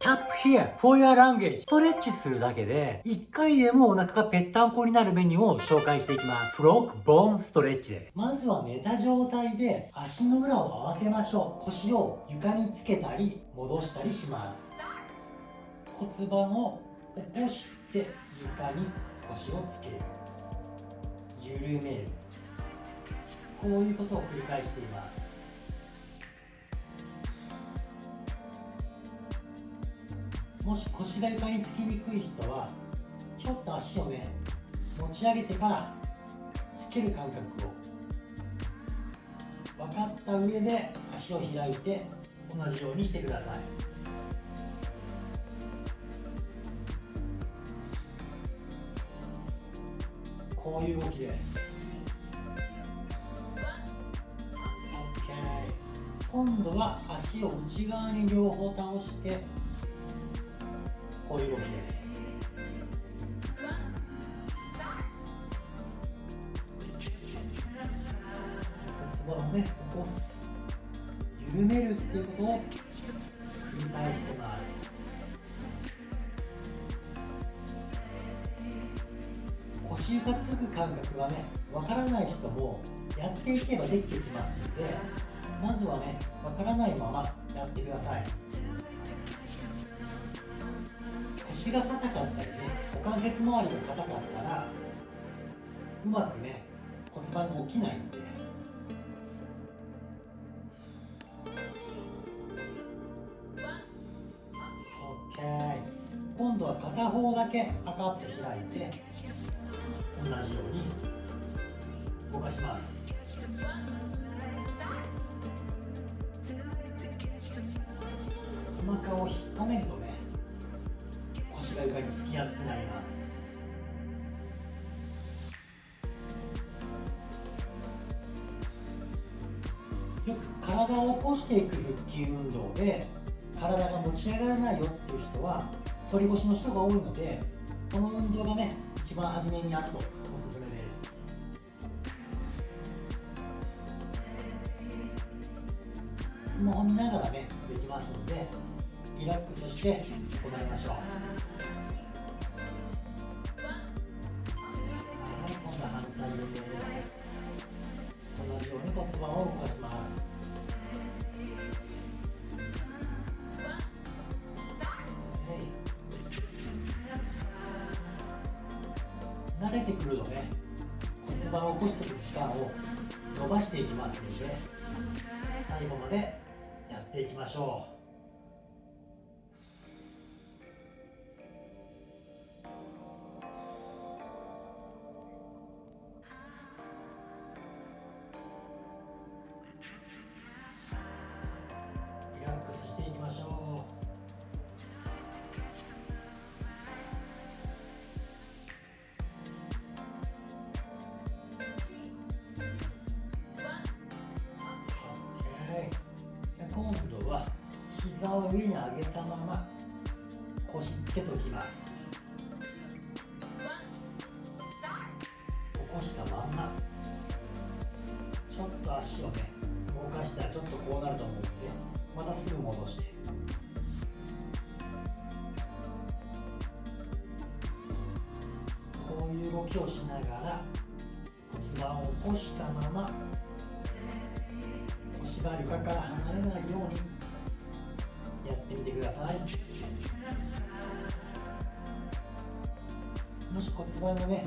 Tap here for your language. ストレッチするだけで1回でもお腹がぺったんこになるメニューを紹介していきます。フロックボーンストレッチで。すまずは寝た状態で足の裏を合わせましょう。腰を床につけたり戻したりします。骨盤を起こして床に腰をつける。緩める。こういうことを繰り返しています。もし腰が床につきにくい人はちょっと足をね持ち上げてからつける感覚を分かった上で足を開いて同じようにしてください。こういう動きです。OK 今度は足を内側に両方倒して。こういう動きです骨盤をね起こす緩めるっていうことを繰り返してます。腰床つく感覚はねわからない人もやっていけばできてきますのでまずはねわからないままやってください腰が硬かったりね股関節周りが硬かったらうまくね骨盤が起きないんで。今度は片方だけパカッと開いて同じように動かします。お腹を引っ込めるとね腰が床につきやすくな。りますよく体を起こしていく腹筋運動で体が持ち上がらないよっていう人は反り腰の人が多いのでこの運動がね一番初めにやるとおすすめです。スマホ見ながらねできますのでリラックスして行いましょう。はい今度は反対です同じように骨盤を動かします。慣れてくるとね骨盤を起こしていく時間を伸ばしていきますので最後までやっていきましょう。膝を上に上げたまま腰つけておきます。起こしたまんま。ちょっと足をね動かしたらちょっとこうなると思ってまたすぐ戻して。こういう動きをしながら骨盤を起こしたまま腰が床から離れないように。ってみてください。もし骨盤がね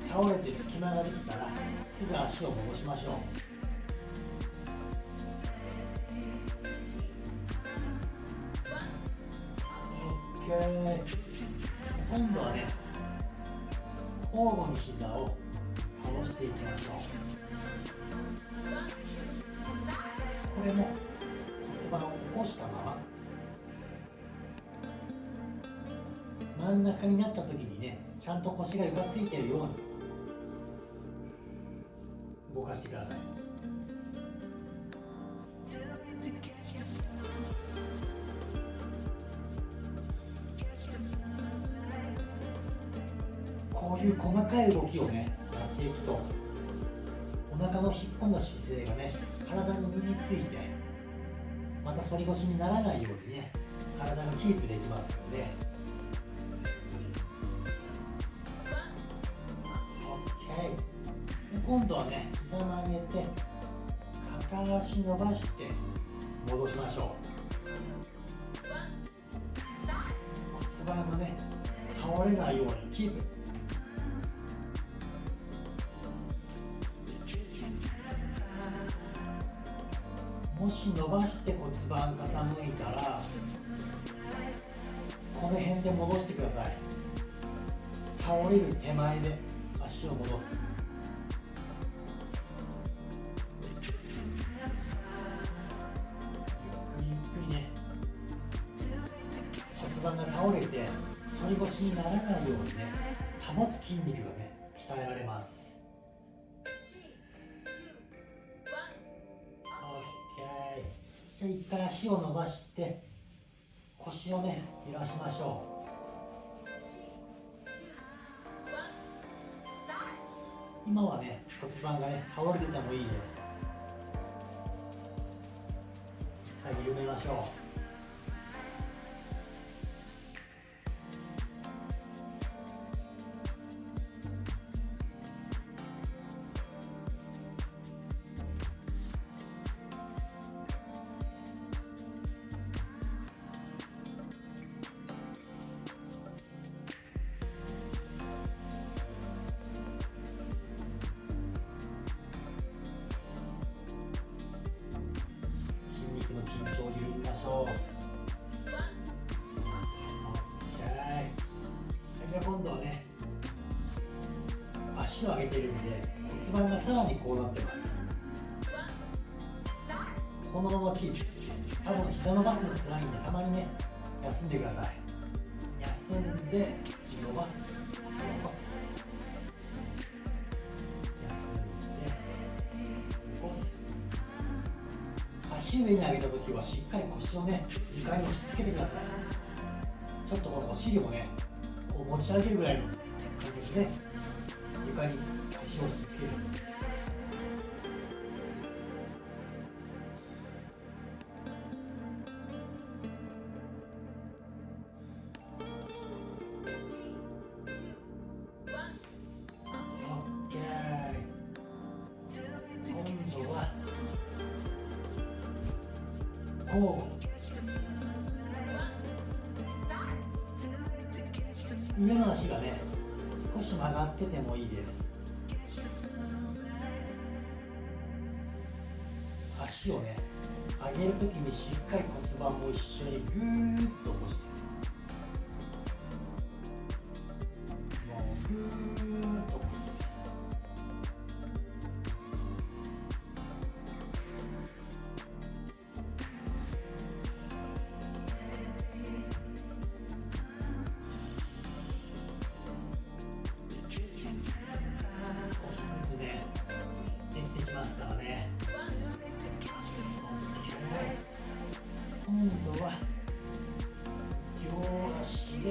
倒れて隙間ができたらすぐ足を戻しましょう。OK 今度はね交互に膝を倒していきましょう。これも骨盤を起こしたまま。真ん中になった時にねちゃんと腰が床ついてるように動かしてください。こういう細かい動きをねやっていくとお腹の引っ込んだ姿勢がね体に身についてまた反り腰にならないようにね体がキープできますので今度はね膝曲げて片足伸ばして戻しましょう。骨盤がね倒れないようにキープ。もし伸ばして骨盤傾いたらこの辺で戻してください。倒れる手前で足を戻す。盤が倒れて反り腰にならないようにね保つ筋肉がね鍛えられます。OK じゃあ一回足を伸ばして腰をね揺らしましょう。今はね骨盤がね倒れててもいいです。はい緩めましょう。げてるん。で骨盤がさらにこうなってますこのままキープ多分膝伸ばすの辛いん。でたまにね休ん。でください休ん。で伸ばす伸ばす休ん。で足上に上げた時はしっかり腰をね床に押し付けてくださいちょっとこのお尻をねこう持ち上げるぐらいの感じでね床に腰を押し付ける今度は交互上の足がね少し曲がっててもいいです。足をね上げる時にしっかり骨盤も一緒にぐーっと起こして。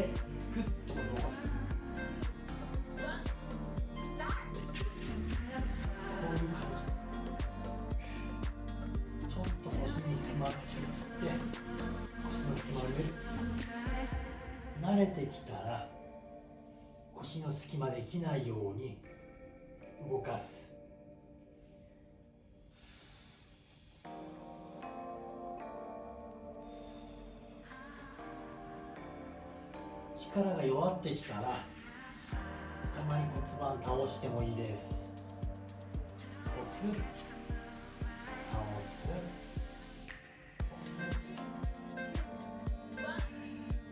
でグッと伸ばすこういう感じちょっと腰に隙間作って腰の隙間を埋める慣れてきたら腰の隙間できないように動かす力が弱ってきたらたまに骨盤倒してもいいです。押す。倒す。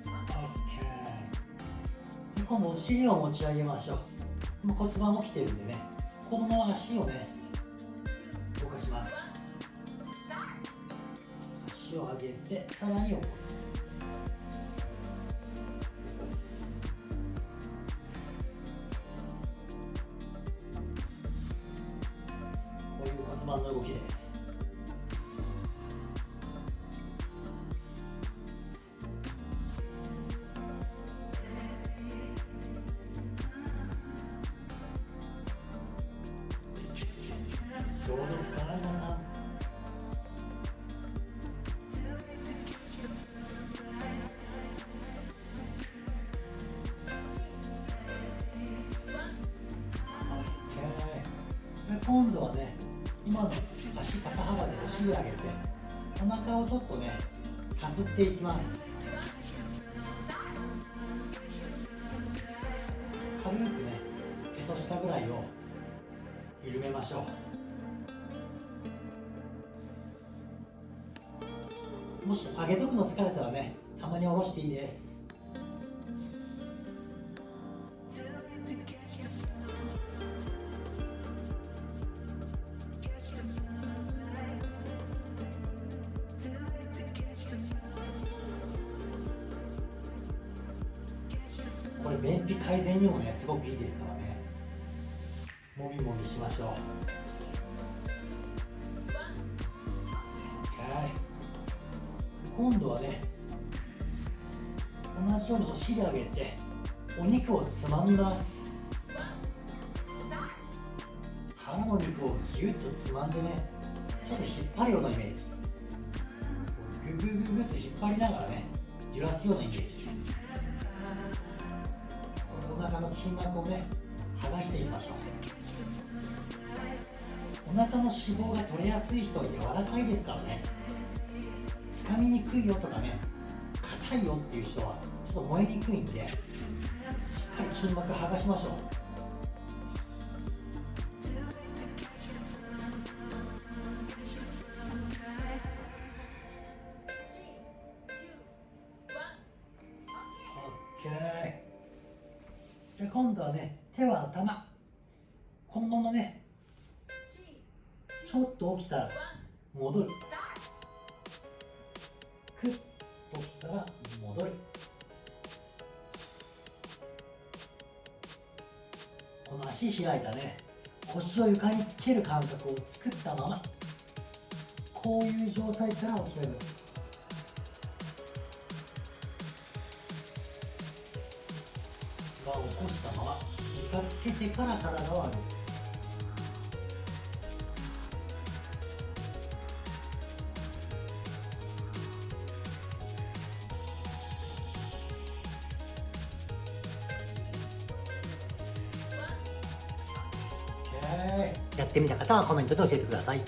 押す OK で今度お尻を持ち上げましょう。もう骨盤もきてるんでね。このまま足をね動かします。足を上げてさらに起こす。度はね今の足肩幅でお尻上げてお腹をちょっとねさすっていきます。軽くねへそ下ぐらいを緩めましょう。もし上げとくの疲れたらねたまに下ろしていいです。これ便秘改善にもねすごくいいですからね。もみもみしましょう。OK 今度はね同じようにお尻上げてお肉をつまみます。腹の肉をギュッとつまんでねちょっと引っ張るようなイメージ。ググググって引っ張りながらね揺らすようなイメージ。腹の筋膜をね剥がしていきましょうお腹の脂肪が取れやすい人は柔らかいですからね。掴みにくいよとかね硬いよっていう人はちょっと燃えにくいんでしっかり筋膜剥がしましょう。オッケーじゃあ今度はね手は頭。このままねちょっと起きたら戻る。クッと起きたら戻る。この足開いたね。腰を床につける感覚を作ったまま。こういう状態から起き上がる。けてから体を上げる。やってみた方はコメントで教えてください。